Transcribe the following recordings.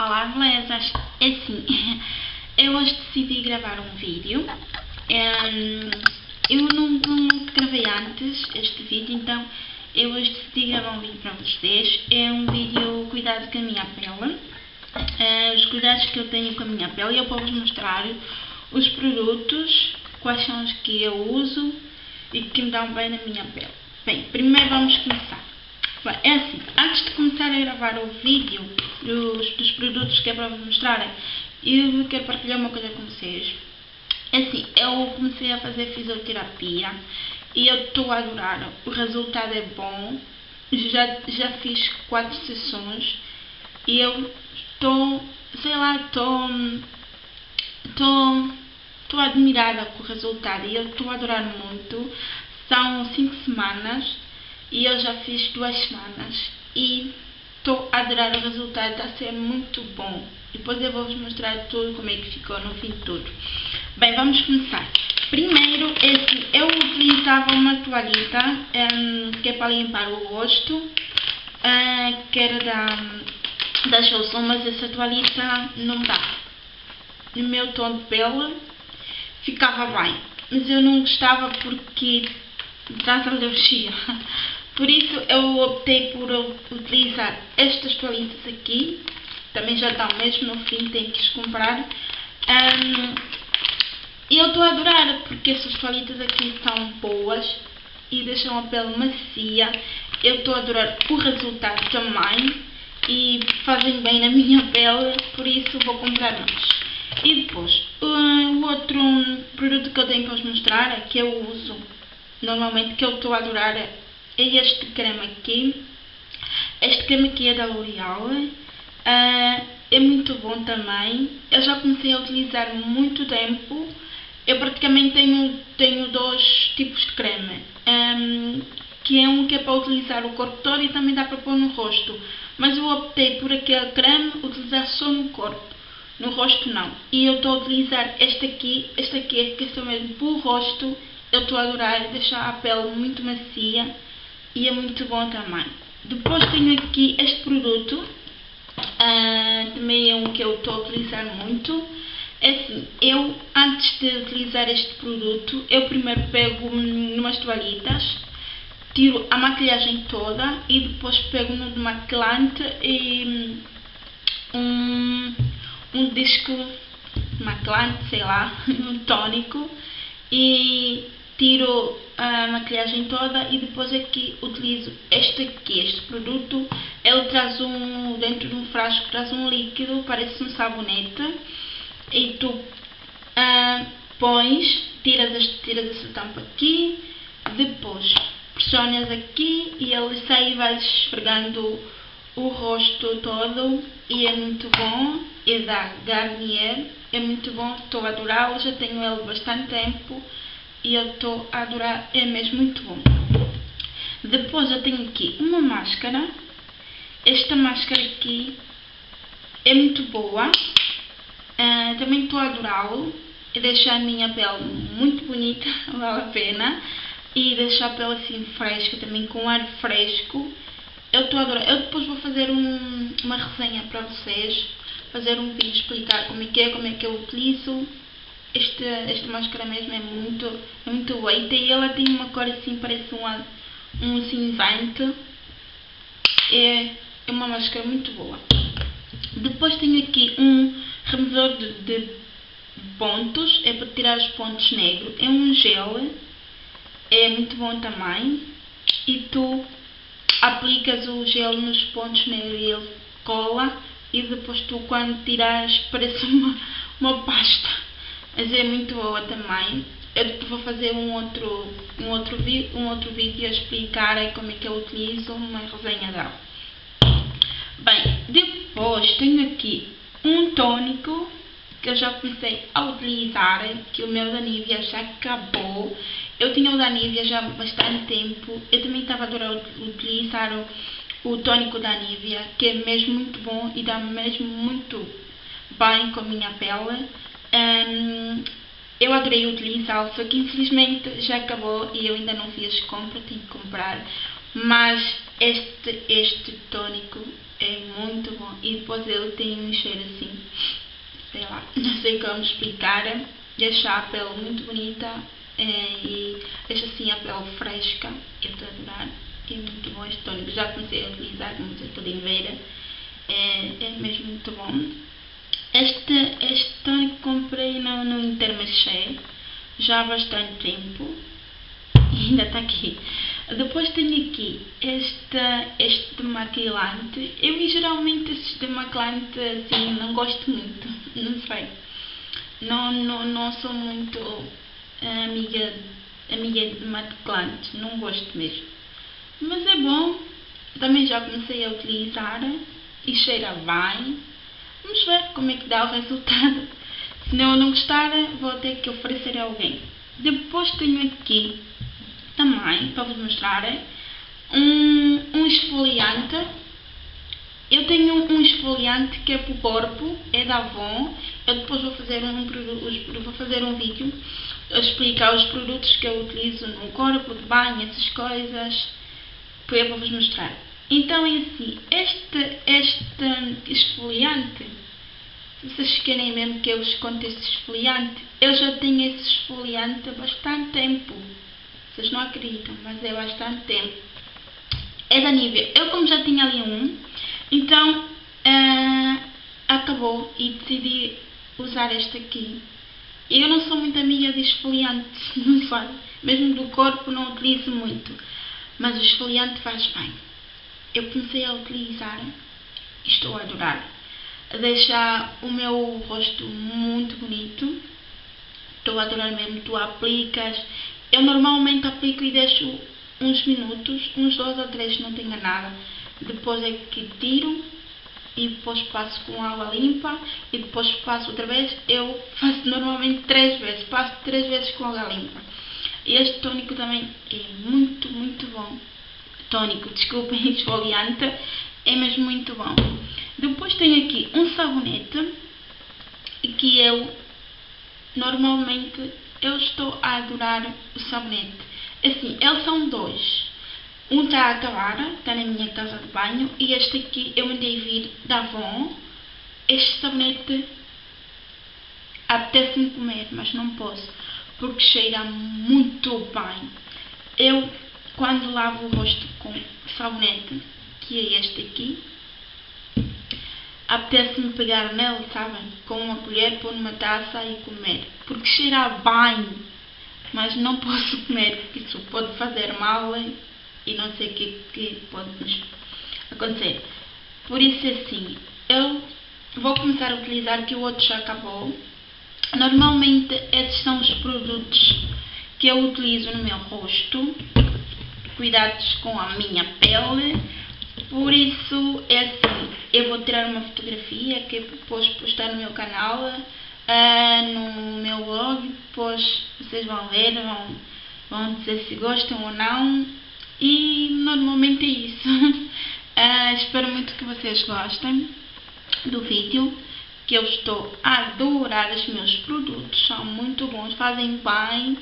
Olá, belezas! É assim, eu hoje decidi gravar um vídeo. Um, eu não, gravei antes este vídeo, então eu hoje decidi gravar um vídeo para vocês. É um vídeo cuidado com a minha pele. Uh, os cuidados que eu tenho com a minha pele e eu vou-vos mostrar os produtos, quais são os que eu uso e que me dão bem na minha pele. Bem, primeiro vamos começar. É assim, antes de começar a gravar o vídeo dos, dos produtos que é para vos mostrarem, eu quero partilhar uma coisa com vocês. É assim, eu comecei a fazer fisioterapia e eu estou a adorar. O resultado é bom. Já, já fiz quatro sessões e eu estou, sei lá, estou estou estou admirada com o resultado e eu estou a adorar muito. São cinco semanas e eu já fiz duas semanas e estou a adorar o resultado, está a ser muito bom. Depois eu vou-vos mostrar tudo como é que ficou no fim de tudo. Bem, vamos começar. Primeiro, esse, eu utilizava uma toalhita um, que é para limpar o rosto, uh, que era da, da Johnson, mas essa toalhita não dá. No meu tom de pele ficava bem, mas eu não gostava porque traz alergia. Por isso eu optei por utilizar estas toalhitas aqui. Também já estão mesmo no fim, tenho que as comprar. E eu estou a adorar porque essas toalhitas aqui são boas e deixam a pele macia. Eu estou a adorar o resultado também e fazem bem na minha pele, por isso vou comprar mais. E depois, o outro produto que eu tenho para vos mostrar é que eu uso normalmente, que eu estou a adorar é este creme aqui. Este creme aqui é da L'Oreal. Uh, é muito bom também. Eu já comecei a utilizar muito tempo. Eu praticamente tenho, tenho dois tipos de creme. Um, que é um que é para utilizar o corpo todo e também dá para pôr no rosto. Mas eu optei por aquele creme utilizar só no corpo. No rosto não. E eu estou a utilizar este aqui. Este aqui é que é mesmo para o rosto. Eu estou a adorar deixar a pele muito macia e é muito bom também. Depois tenho aqui este produto, uh, também é um que eu estou a utilizar muito. É assim, eu antes de utilizar este produto, eu primeiro pego numas toalhitas, tiro a maquilhagem toda e depois pego no demaquilante e um, um disco maquilante, sei lá, um tônico e tiro a maquilhagem toda e depois aqui utilizo este aqui, este produto. Ele traz um, dentro de um frasco, traz um líquido, parece um sabonete. E tu uh, pões, tiras, este, tiras essa tampa aqui, depois pressionas aqui e ele sai e vais esfregando o rosto todo e é muito bom. É da Garnier, é muito bom, estou a adorá-lo, já tenho ele bastante tempo e eu estou a adorar, é mesmo muito bom. Depois eu tenho aqui uma máscara, esta máscara aqui é muito boa, uh, também estou a adorá-lo, e deixa a minha pele muito bonita, vale a pena, e deixa a pele assim fresca, também com ar fresco, eu estou a adorar, eu depois vou fazer um, uma resenha para vocês, fazer um vídeo explicar como é que é, como é que eu utilizo, este, esta máscara mesmo é muito, muito boa. E ela tem uma cor assim, parece um, um cinzento. É, é uma máscara muito boa. Depois tenho aqui um removedor de, de pontos, é para tirar os pontos negros. É um gel, é muito bom também. E tu aplicas o gel nos pontos negros e ele cola. E depois tu quando tiras parece uma, uma pasta mas é muito boa também. Eu vou fazer um outro, um outro, um outro vídeo a explicar como é que eu utilizo uma resenha dela. Bem, depois tenho aqui um tônico que eu já comecei a utilizar, que o meu da Nivea já acabou. Eu tinha o da Nivea já há bastante tempo. Eu também estava adorando utilizar o, o tônico da Nivea, que é mesmo muito bom e dá mesmo muito bem com a minha pele. Um, eu adorei utilizá-lo, só que infelizmente já acabou e eu ainda não fiz compra, tenho que comprar. Mas este, este tónico É muito bom. E depois ele tem um cheiro assim, sei lá, não sei como explicar. Deixa a pele muito bonita é, e deixa assim a pele fresca. Eu estou a adorar. É muito bom este tônico. Já comecei a utilizar, como vocês podem ver. É, é mesmo muito bom. Este, este tônico comprei no, no Intermarché já há bastante tempo e ainda está aqui. Depois tenho aqui este, este demaquilante. Eu geralmente estes demaquilante assim não gosto muito, não sei. Não, não, não sou muito amiga, amiga de demaquilantes, não gosto mesmo. Mas é bom, também já comecei a utilizar e cheira bem. Vamos ver como é que dá o resultado. Se eu não gostar, vou ter que oferecer a alguém. Depois tenho aqui também, para vos mostrar, um, um esfoliante. Eu tenho um esfoliante que é para o corpo, é da Avon. Eu depois vou fazer um, vou fazer um vídeo a explicar os produtos que eu utilizo no corpo, de banho, essas coisas, para vos mostrar. Então é assim, este, este esfoliante, vocês querem mesmo que eu vos conte este esfoliante, eu já tenho esse esfoliante há bastante tempo. Vocês não acreditam, mas é bastante tempo. É da Nivea. Eu como já tinha ali um, então uh, acabou e decidi usar este aqui. Eu não sou muito amiga de esfoliantes, não sei. Mesmo do corpo não utilizo muito. Mas o esfoliante faz bem. Eu comecei a utilizar e estou a adorar. Deixa o meu rosto muito bonito. Estou a adorar mesmo. Tu aplicas eu normalmente aplico e deixo uns minutos, uns dois ou três, não tenho nada. Depois é que tiro e depois passo com água limpa e depois passo outra vez. Eu faço normalmente três vezes, passo três vezes com água limpa. Este tônico também é muito, muito bom. Tônico, desculpem, esfoliante, é mesmo muito bom. Depois tenho aqui um sabonete que eu normalmente eu estou a adorar o sabonete. Assim, eles são dois. Um está a acabar, está na minha casa de banho, e este aqui eu mandei vir da Avon. Este sabonete apetece-me comer, mas não posso, porque cheira muito bem. Eu, quando lavo o rosto com sabonete, que é este aqui, apetece-me pegar nele, sabem? Com uma colher, pôr numa taça e comer. Porque cheira bem, mas não posso comer, porque isso pode fazer mal e não sei o que, que pode acontecer. Por isso, é assim, eu vou começar a utilizar, que o outro já acabou. Normalmente, esses são os produtos que eu utilizo no meu rosto. Cuidados com a minha pele por isso, é assim, eu vou tirar uma fotografia que depois postar no meu canal, uh, no meu blog, depois vocês vão ver, vão, vão dizer se gostam ou não. E normalmente é isso. Uh, espero muito que vocês gostem do vídeo, que eu estou a adorar os meus produtos, são muito bons, fazem bem.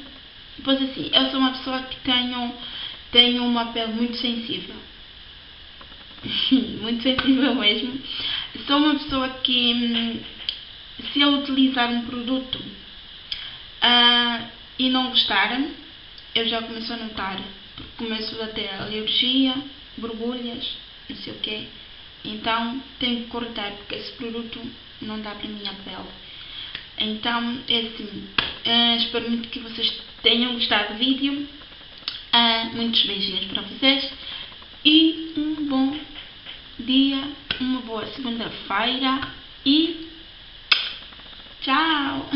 Pois assim, eu sou uma pessoa que tenho, tenho uma pele muito sensível. muito sensível mesmo. Sou uma pessoa que, hum, se eu utilizar um produto uh, e não gostar, eu já começo a notar. Começo a ter alergia, borbulhas, não sei o quê. Então tenho que cortar, porque esse produto não dá para a minha pele. Então, é assim. Uh, espero muito que vocês tenham gostado do vídeo. Uh, muitos beijinhos para vocês e um bom dia, uma boa segunda-feira e tchau!